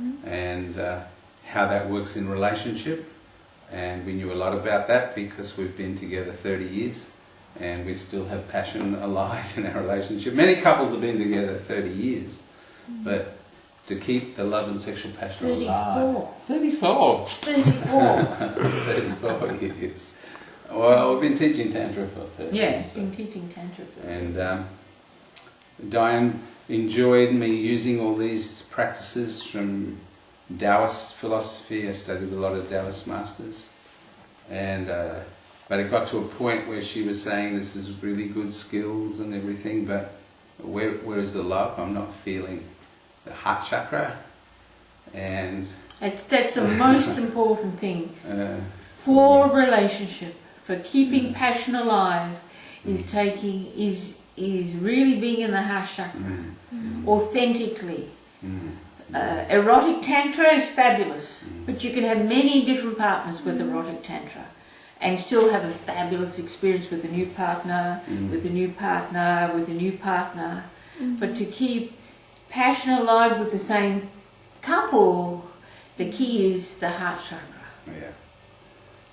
issues and uh, how that works in relationship. And we knew a lot about that because we've been together 30 years and we still have passion alive in our relationship. Many couples have been together 30 years, but to keep the love and sexual passion alive. 34. 34. 34. 34 years. Well, we've been teaching Tantra for 30 Yeah, years. it's been teaching Tantra for 30 And um, Diane enjoyed me using all these practices from Taoist philosophy. I studied a lot of Taoist masters. And, uh, but it got to a point where she was saying this is really good skills and everything, but where, where is the love? I'm not feeling the heart chakra. And That's, that's the most important thing uh, for a relationship, for keeping passion alive, is taking is is really being in the heart chakra mm, authentically. Uh, erotic tantra is fabulous, but you can have many different partners with erotic tantra, and still have a fabulous experience with a new partner, with a new partner, with a new partner. But to keep passion alive with the same couple, the key is the heart chakra. Yeah.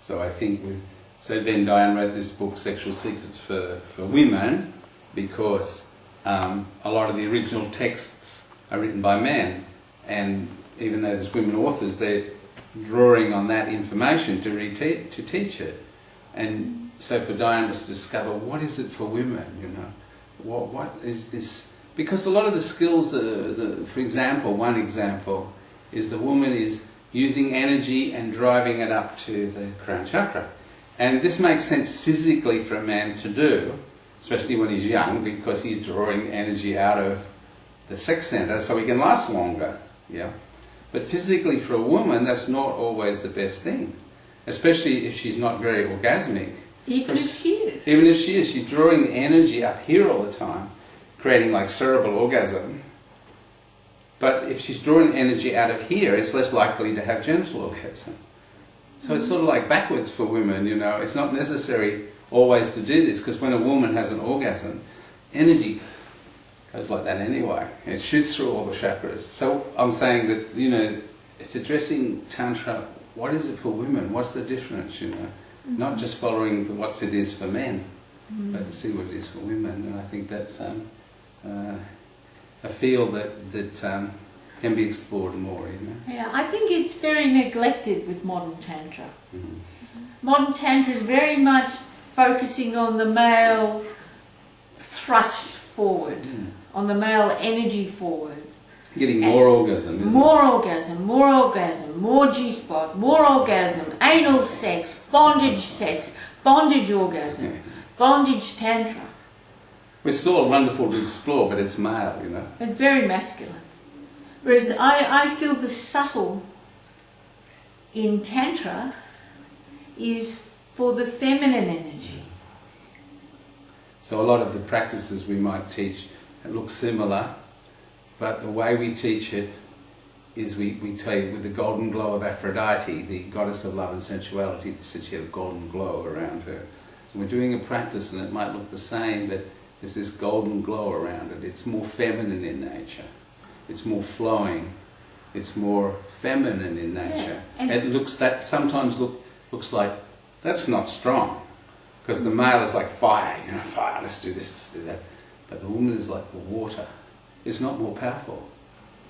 So I think we, so then Diane wrote this book, Sexual Secrets for, for Women, because um, a lot of the original texts are written by men, and even though there's women authors, they're drawing on that information to to teach it. And so for Diane to discover what is it for women, you know, what what is this? Because a lot of the skills, uh, the, for example, one example is the woman is using energy and driving it up to the crown chakra. And this makes sense physically for a man to do, especially when he's young, because he's drawing energy out of the sex center so he can last longer. Yeah. But physically for a woman, that's not always the best thing, especially if she's not very orgasmic. Even if she is. Even if she is, she's drawing energy up here all the time, creating like cerebral orgasm. But if she's drawing energy out of here, it's less likely to have genital orgasm. So it's sort of like backwards for women, you know. It's not necessary always to do this because when a woman has an orgasm, energy goes like that anyway. It shoots through all the chakras. So I'm saying that, you know, it's addressing Tantra. What is it for women? What's the difference, you know? Not just following the what's it is for men, but to see what it is for women. And I think that's um, uh, a field that, that um, can be explored more, you know. Yeah, I think it's very neglected with modern tantra. Mhm. Modern tantra is very much focusing on the male thrust forward, hmm. on the male energy forward. Getting more orgasm, More orgasm, more orgasm, more G spot, more orgasm, anal sex, bondage sex, bondage orgasm, bondage tantra. Which is all wonderful to explore, but it's male, you know. It's very masculine. Whereas I, I feel the subtle in Tantra is for the feminine energy. So a lot of the practices we might teach look similar, but the way we teach it is we, we tell you with the golden glow of Aphrodite, the goddess of love and sensuality, she said she had a golden glow around her. So we're doing a practice and it might look the same, but there's this golden glow around it. It's more feminine in nature. It's more flowing. It's more feminine in nature. Yeah, and- it looks that sometimes look looks like that's not strong. Because the male is like fire, you know, fire, let's do this, let's do that. But the woman is like the water. It's not more powerful.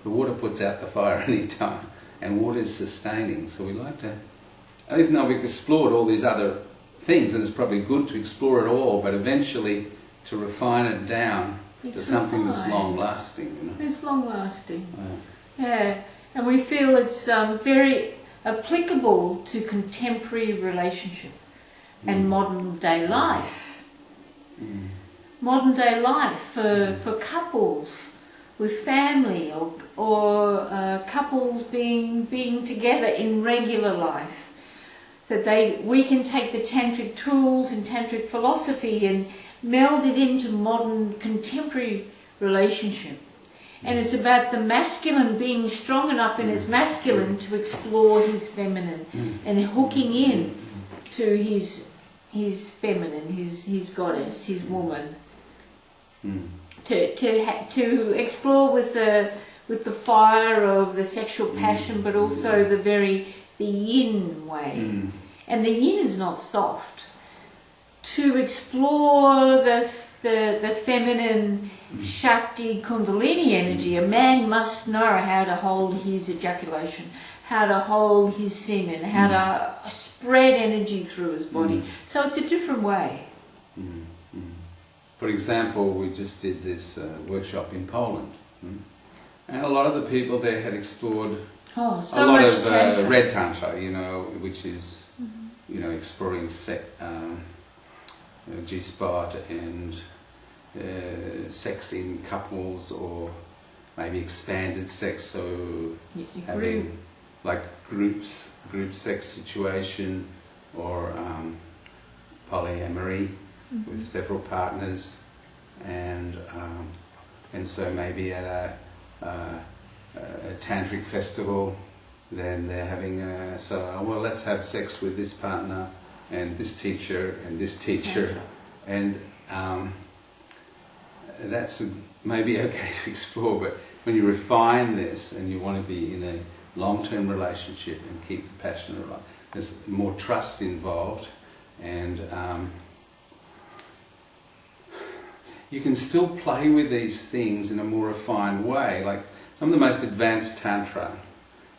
The water puts out the fire any time, and water is sustaining. So we like to, and even though we've explored all these other things, and it's probably good to explore it all, but eventually to refine it down to something that's long lasting, you know. It's long lasting. Uh, Yeah, and we feel it's um, very applicable to contemporary relationship and modern day life. mm, Modern day life for, for couples with family or, or uh, couples being, being together in regular life. That they, we can take the tantric tools and tantric philosophy and meld it into modern contemporary relationship. And it's about the masculine being strong enough in his masculine to explore his feminine and hooking in to his his feminine, his his goddess, his woman. mm. to to ha- to explore with the with the fire of the sexual passion, but also the very the yin way. Mm. And the yin is not soft. To explore the the, the feminine Shakti Kundalini energy, a man must know how to hold his ejaculation, how to hold his semen, how to spread energy through his body. So it's a different way. Mm, mm. For example, we just did this uh, workshop in Poland, mm. and a lot of the people there had explored Oh, so a lot of uh, red tantra, you know, which is you know exploring se- um, uh, G-spot and uh, sex in couples, or maybe expanded sex, so having like groups, group sex situation, or um, polyamory with several partners, and um, and so maybe at a, uh, a tantric festival, then they're having a so well let's have sex with this partner and this teacher and this teacher, and um, that's maybe okay to explore, but when you refine this and you want to be in a long-term relationship and keep the passion alive, there's more trust involved, and um, you can still play with these things in a more refined way. Like some of the most advanced tantra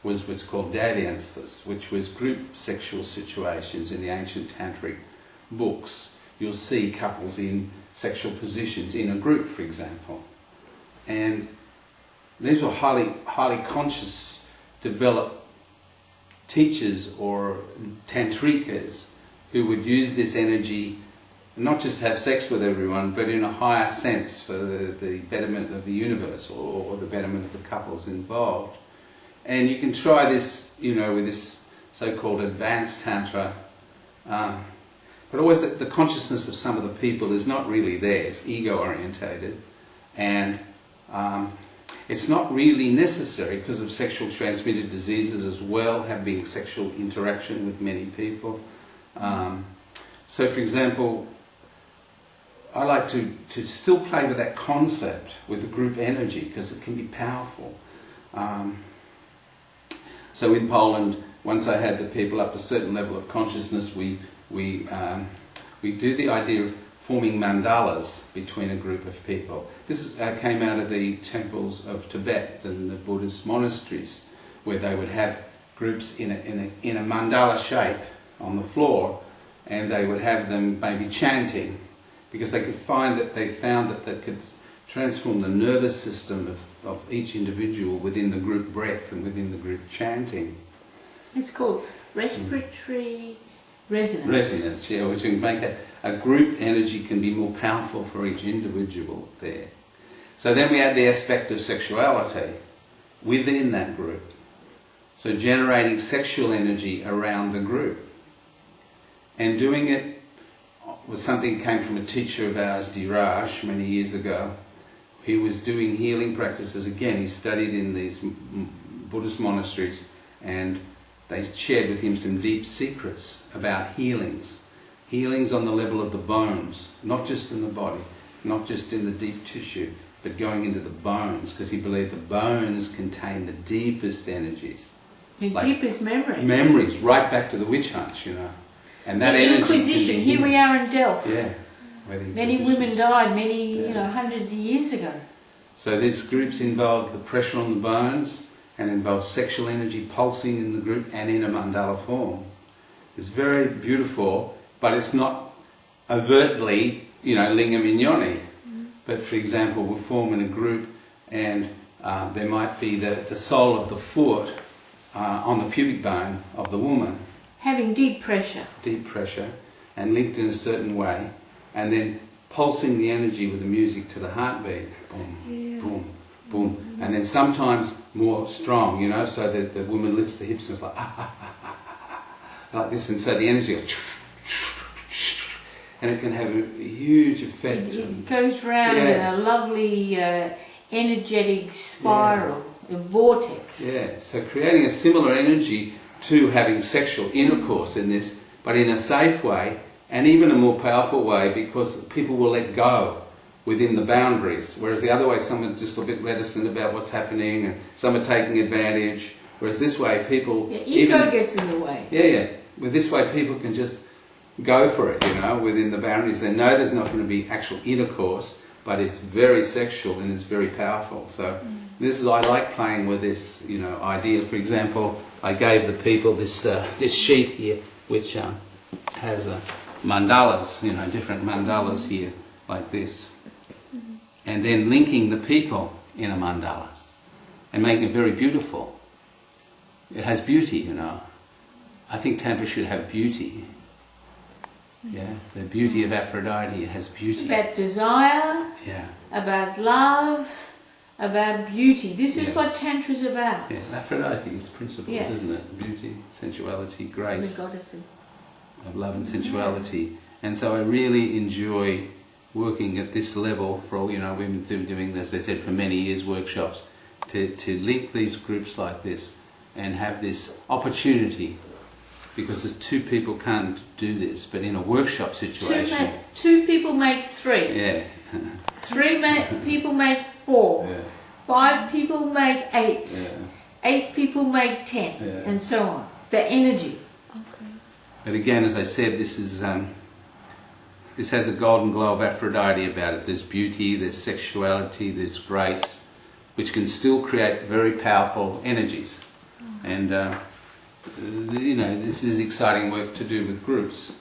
was what's called dalliances, which was group sexual situations in the ancient tantric books. You'll see couples in sexual positions in a group, for example, and these were highly highly conscious, developed teachers or tantrikas who would use this energy not just to have sex with everyone, but in a higher sense for the, the betterment of the universe or, or the betterment of the couples involved. And you can try this, you know, with this so-called advanced tantra. Um, but always the, the consciousness of some of the people is not really there. It's ego-orientated, and um, it's not really necessary because of sexual transmitted diseases as well, having sexual interaction with many people. Um, so, for example, I like to, to still play with that concept with the group energy because it can be powerful. Um, so in Poland, once I had the people up to a certain level of consciousness, we, we, um, we do the idea of forming mandalas between a group of people. This is, uh, came out of the temples of Tibet and the Buddhist monasteries, where they would have groups in a, in a, in a mandala shape on the floor, and they would have them maybe chanting, because they could find that they found that they could transform the nervous system of, of each individual within the group breath and within the group chanting. It's called respiratory resonance. Resonance, yeah, which can make a, a group energy can be more powerful for each individual there. So then we add the aspect of sexuality within that group. So generating sexual energy around the group. And doing it was something came from a teacher of ours, Diraj, many years ago. He was doing healing practices again. He studied in these Buddhist monasteries and they shared with him some deep secrets about healings. Healings on the level of the bones, not just in the body, not just in the deep tissue, but going into the bones, because he believed the bones contain the deepest energies. The Like- deepest memory. Memories, right back to the witch hunts, you know. And that the energy. Inquisition. Here we are in Delft. Yeah. Many Inquisition- women died many, you know, hundreds of years ago. So these groups involve the pressure on the bones and involve sexual energy pulsing in the group and in a mandala form. It's very beautiful, but it's not overtly, you know, lingam in yoni. But for example, we form in a group and uh, there might be the, the sole of the foot uh, on the pubic bone of the woman, Having deep pressure. deep pressure, and linked in a certain way, and then pulsing the energy with the music to the heartbeat. Boom, Yeah. boom, boom. And then sometimes more strong, you know, so that the woman lifts the hips and it's like, ah, ah, ah, ah, ah, ah, like this, and so the energy goes, and it can have a huge effect. It, it goes round Yeah. in a lovely uh, energetic spiral, a vortex. Yeah, so creating a similar energy to having sexual intercourse in this, but in a safe way and even a more powerful way because people will let go within the boundaries. Whereas the other way, some are just a bit reticent about what's happening, and some are taking advantage. Whereas this way, people Yeah, ego even gets in the way. yeah, yeah. With this way, people can just go for it, you know, within the boundaries. They know there's not going to be actual intercourse, but it's very sexual and it's very powerful. So this is I like playing with this, you know, idea. For example, I gave the people this uh, this sheet here, which um, has uh, mandalas, you know, different mandalas here, like this, and then linking the people in a mandala and making it very beautiful. It has beauty, you know. I think Tantra should have beauty. Yeah, the beauty of Aphrodite has beauty. About desire, Yeah, about love, about beauty. This is Yeah. what Tantra is about. yeah. Aphrodite is principles, Yes. isn't it? Beauty, sensuality, grace. The goddess of of love and sensuality. And so I really enjoy working at this level for all, you know, we've been doing this, as I said, for many years, workshops, to, to link these groups like this and have this opportunity because there's two people can't do this, but in a workshop two, situation, make, two people make three. yeah, Three make, people make four. yeah, Five people make eight. yeah. Eight people make ten, Yeah. and so on. The energy. But again, as I said, this is um, this has a golden glow of Aphrodite about it. There's beauty, there's sexuality, there's grace, which can still create very powerful energies. And uh, you know, this is exciting work to do with groups.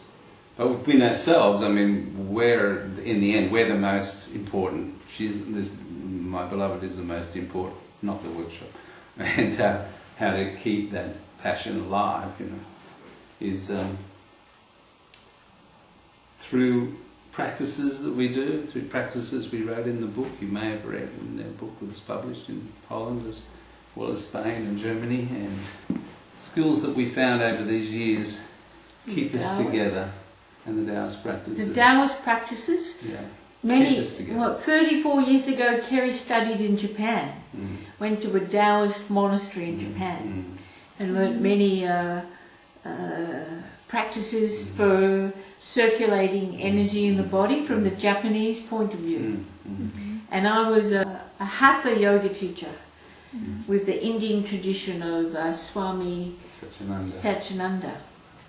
But within ourselves, I mean, we're in the end, we're the most important. She's this, my beloved is the most important, not the workshop. And uh, how to keep that passion alive, you know is um, through practices that we do, through practices we wrote in the book. You may have read in the book that was published in Poland as well as Spain and Germany, and skills that we found over these years keep us Taoist. together, and the Taoist practices. The Taoist practices. yeah. Many, Keep us together. what, 34 years ago, Kerry studied in Japan. Mm. Went to a Taoist monastery in Japan Mm. and learnt many uh, uh, practices for circulating energy in the body from the Japanese point of view. Mm. Mm. And I was a, a Hatha yoga teacher with the Indian tradition of uh, Swami Satchidananda. Satchananda.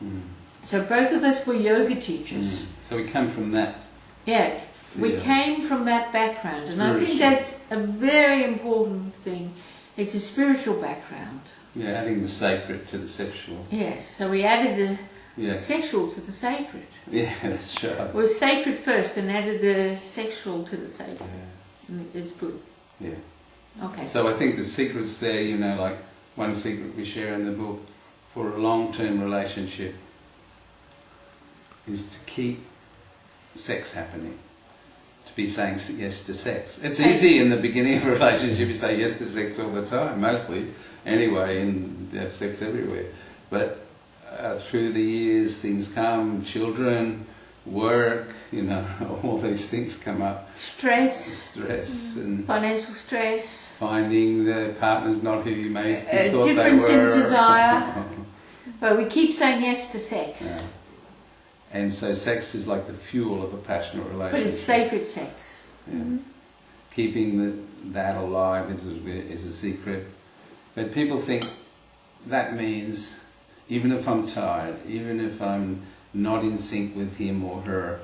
Mm. So both of us were yoga teachers. Mm. So we come from that. Yeah, we Yeah. came from that background, and I think that's a very important thing. It's a spiritual background. Yeah, adding the sacred to the sexual. Yes, so we added the Yeah, sexual to the sacred. yeah, that's right. It was sacred first and added the sexual to the sacred. Yeah. Mm, it's good. Yeah. Okay. So I think the secret's there, you know, like one secret we share in the book for a long-term relationship is to keep sex happening. To be saying yes to sex. It's easy in the beginning of a relationship, you say yes to sex all the time, mostly, anyway, and you have sex everywhere. But uh, through the years, things come, children, work, you know, all these things come up, Stress, stress and financial stress, finding the partner's not who you thought they difference in desire. but we keep saying yes to sex. Yeah. And so sex is like the fuel of a passionate relationship. But it's sacred sex. Yeah. Keeping the, that alive is a, is a secret. But people think that means even if I'm tired, even if I'm not in sync with him or her,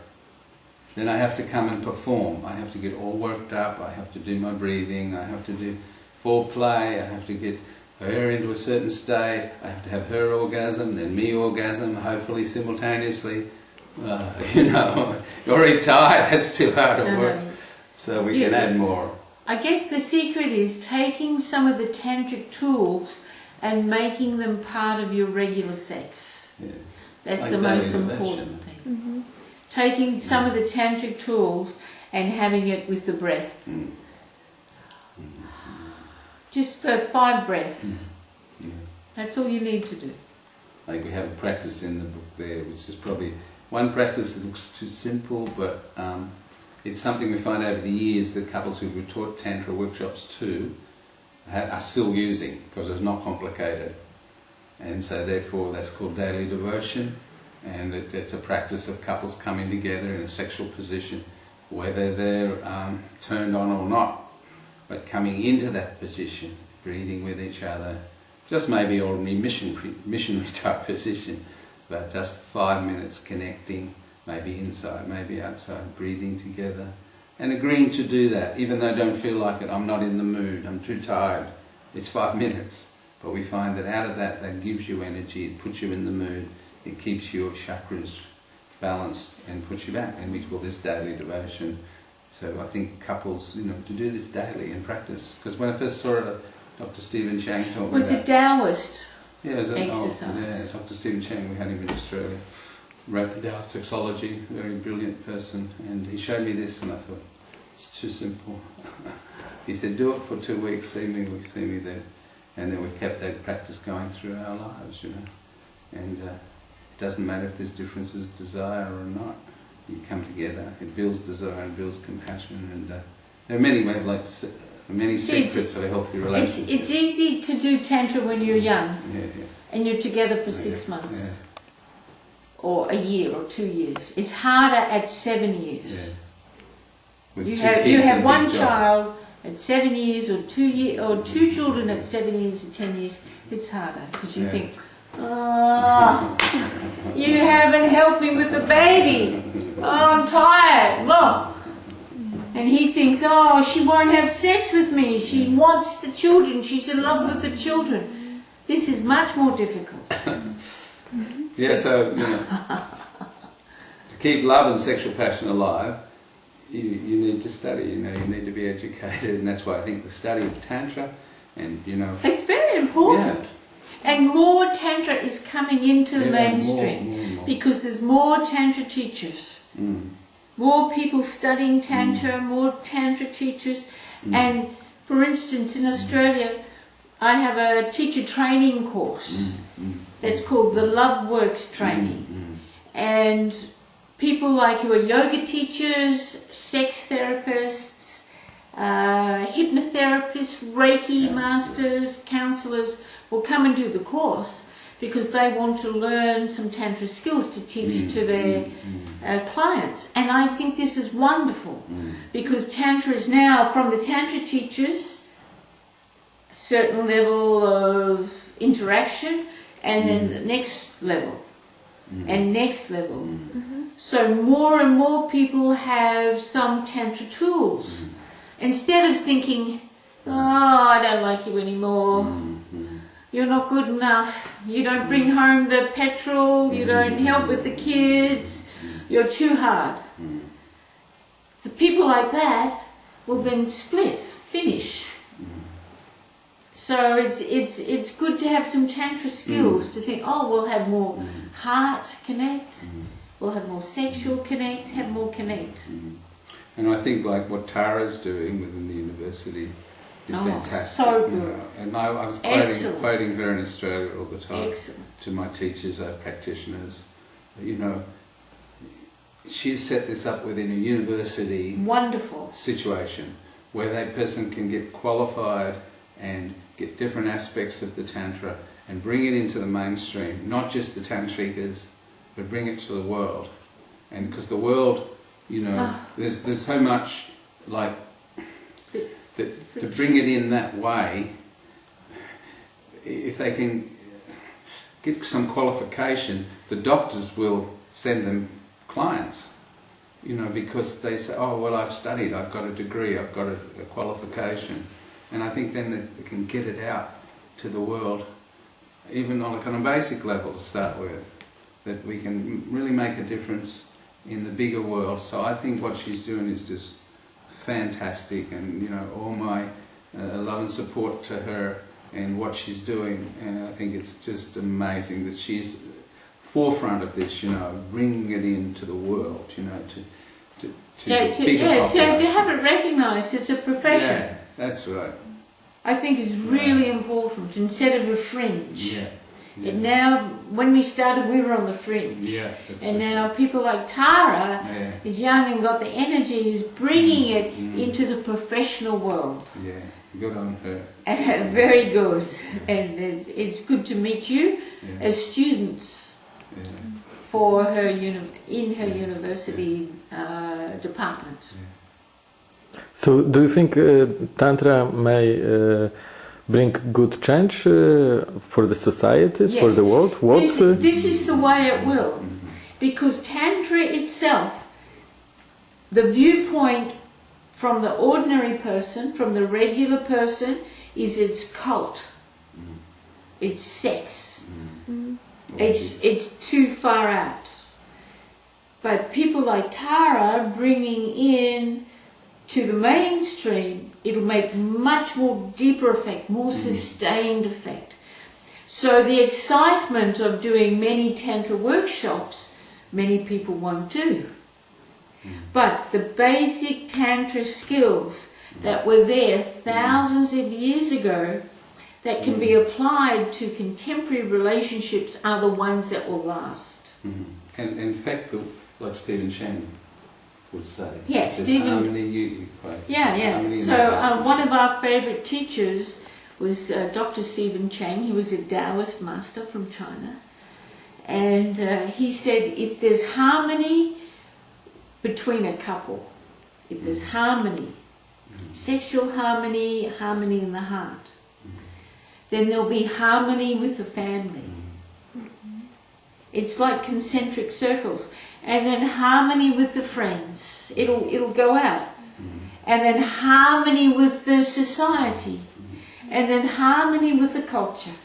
then I have to come and perform. I have to get all worked up. I have to do my breathing. I have to do foreplay. I have to get her into a certain state. I have to have her orgasm, then me orgasm, hopefully simultaneously. Uh, you know, you're already tired. That's too hard to work. Um, So we can add more. I guess the secret is taking some of the tantric tools and making them part of your regular sex. Yeah. That's Like the most important thing. Taking some of the tantric tools and having it with the breath. Mm. Just for five breaths. Yeah. That's all you need to do. Like we have a practice in the book there, which is probably one practice that looks too simple, but um, it's something we find over the years that couples who we've taught Tantra workshops to ha- are still using because it's not complicated. And so therefore that's called daily devotion and it, it's a practice of couples coming together in a sexual position whether they're um, turned on or not. But coming into that position, breathing with each other, just maybe ordinary mission, missionary type position, but just five minutes connecting, maybe inside, maybe outside, breathing together, and agreeing to do that, even though I don't feel like it, I'm not in the mood, I'm too tired. It's five minutes. But we find that out of that, that gives you energy, it puts you in the mood, it keeps your chakras balanced and puts you back. And we call this daily devotion. So I think couples, you know, to do this daily and practice. Because when I first saw it, Dr. Stephen Chang me Was about it Taoist? Yeah, oh, yeah, Dr. Stephen Chang, we had him in Australia. Wrote the Tao of Sexology, very brilliant person, and he showed me this, and I thought, it's too simple. he said, do it for two weeks, see me, we see me there. And then we kept that practice going through our lives, you know. And uh, it doesn't matter if there's differences, desire or not. You come together, it builds desire and builds compassion, and uh, there are many ways, like many See, it's- secrets of a healthy relationship. it's easy to do Tantra when you're young yeah, yeah, and you're together for yeah, six months or a year or two years. It's harder at seven years. You have you have one child at seven years or two year or two children at seven years or ten years. It's harder because you think, oh, you haven't helped me with the baby. Oh, I'm tired. Look. And he thinks, oh, she won't have sex with me. She wants the children. She's in love with the children. This is much more difficult. Yeah, so you know, to keep love and sexual passion alive, you, you need to study. You know, you need to be educated, and that's why I think the study of tantra, and you know, It's very important. yeah, And more Tantra is coming into the yeah, mainstream. more, more, more. Because there's more Tantra teachers, Mm, more people studying Tantra, more Tantra teachers. mm, And for instance, in Australia, I have a teacher training course mm, mm, that's called the Love Works Training. mm, And people like who are yoga teachers, sex therapists, uh, hypnotherapists, Reiki Yes, masters, counselors will come and do the course because they want to learn some Tantra skills to teach mm, to their mm, mm, uh, clients. And I think this is wonderful mm. because Tantra is now from the Tantra teachers, certain level of interaction, and then the next level, Mm. and next level. Mm. So more and more people have some Tantra tools. Instead of thinking, oh, I don't like you anymore, Mm, mm. You're not good enough, you don't bring home the petrol, you don't help with the kids, you're too hard. The people like that will then split, finish. So it's it's it's good to have some tantra skills to think, oh, we'll have more heart connect, we'll have more sexual connect, have more connect. And I think like what Tara's doing within the university is Oh, fantastic. so you know. And I, I was quoting, quoting her in Australia all the time. Excellent. to my teachers, our practitioners, you know, she's set this up within a university Wonderful. situation where that person can get qualified and get different aspects of the Tantra and bring it into the mainstream, not just the Tantrikas, but bring it to the world. And because the world, you know, Ah. there's, there's so much like that to bring it in that way, if they can get some qualification, the doctors will send them clients. You know, because they say, "Oh, well, I've studied, I've got a degree, I've got a, a qualification," and I think then they, they can get it out to the world, even on a kind of basic level to start with, that we can really make a difference in the bigger world. So I think what she's doing is just fantastic, and you know, all my uh, love and support to her and what she's doing. And I think it's just amazing that she's forefront of this. You know, bringing it into the world. You know, to to, to Yeah, to, yeah, to, to have it recognised as a profession, Yeah, that's right. I think is really important instead of a fringe. Yeah. Yeah. And now, when we started, we were on the fringe. yeah. And right. now people like Tara Yeah. is young and got the energy, is bringing it Mm. into the professional world. Yeah. Good on her. Uh, very good. And it's, it's good to meet you Yeah. as students. yeah. for her uni- in her university uh, department. So, do you think uh, Tantra may uh, bring good change uh, for the society, for the world? What? This, uh, this is the way it will, because Tantra itself, the viewpoint from the ordinary person, from the regular person, is its cult, it's sex. It's it's too far out. But people like Tara bringing in to the mainstream, it'll make much more deeper effect, more mm-hmm. sustained effect. So the excitement of doing many tantra workshops, many people won't do. Mm-hmm. But the basic tantra skills that were there mm-hmm. thousands of years ago that can be applied to contemporary relationships are the ones that will last. Mhm. And, and in fact, like Stephen Shannon would say, Yes, there's Stephen- harmony you, you quote. Yeah, There's yeah. harmony So uh, one of our favourite teachers was uh, Dr. Stephen Chang. He was a Taoist master from China. And uh, he said if there's harmony between a couple, if there's harmony, sexual harmony, harmony in the heart, then there'll be harmony with the family. It's like concentric circles. And then harmony with the friends. It'll, it'll go out. And then harmony with the society. And then harmony with the culture.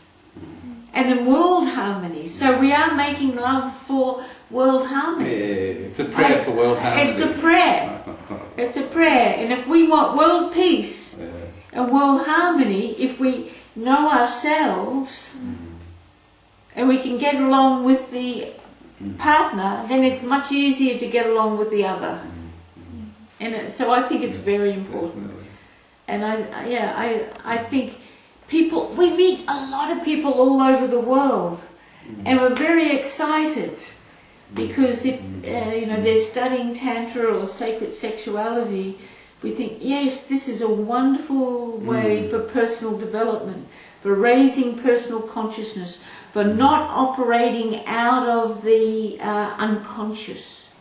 And then world harmony. So we are making love for world Yeah, harmony. it's a prayer for world harmony. It's a prayer. It's a prayer. And if we want world peace Yeah. and world harmony, if we know ourselves mm-hmm. and we can get along with the partner, then it's much easier to get along with the other. And it, so I think it's very important. Definitely. And I, I- yeah, I, I think people, we meet a lot of people all over the world, mm. and we're very excited mm. because if mm. uh, you know they're studying tantra or sacred sexuality, we think yes, this is a wonderful way for personal development, for raising personal consciousness, for not operating out of the uh, unconscious,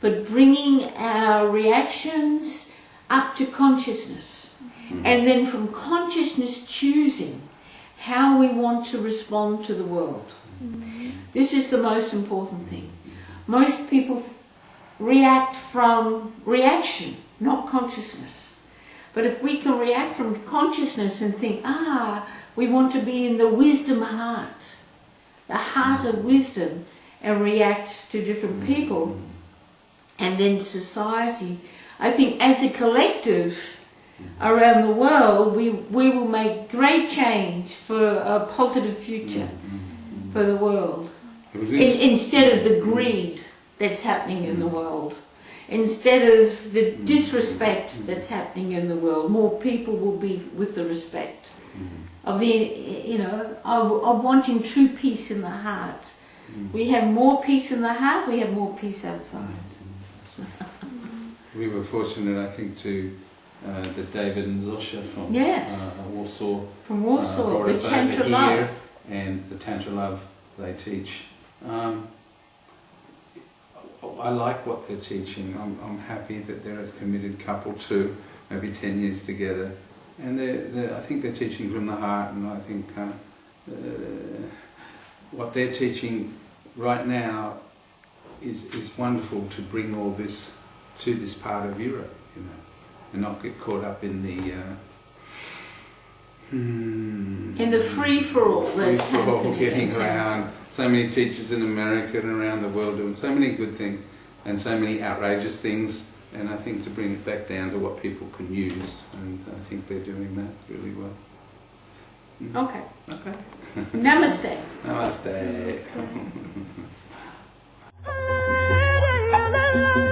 but bringing our reactions up to consciousness. And then from consciousness choosing how we want to respond to the world. This is the most important thing. Most people react from reaction, not consciousness. But if we can react from consciousness and think, ah, we want to be in the wisdom heart, the heart of wisdom, and react to different people, and then society, I think as a collective around the world, we, we will make great change for a positive future for the world. In, in, instead of the greed that's happening in the world, instead of the disrespect that's happening in the world, more people will be with the respect of the, you know, of, of wanting true peace in the heart. We have more peace in the heart, we have more peace outside. we were fortunate, I think, to uh, that David and Zosha from Yes. uh, Warsaw From uh, Warsaw, brought the Tantra here, love. and the Tantra Love they teach. Um, I like what they're teaching. I'm, I'm happy that they're a committed couple too, maybe 10 years together. And they're, they're, I think they're teaching from the heart, and I think uh, uh, what they're teaching right now is, is wonderful to bring all this to this part of Europe, you know, and not get caught up in the. Uh, hmm, In the free for all that's free for all getting around. So many teachers in America and around the world doing so many good things and so many outrageous things. And I think to bring it back down to what people can use, and I think they're doing that really well. Okay. Okay. Namaste. Namaste. la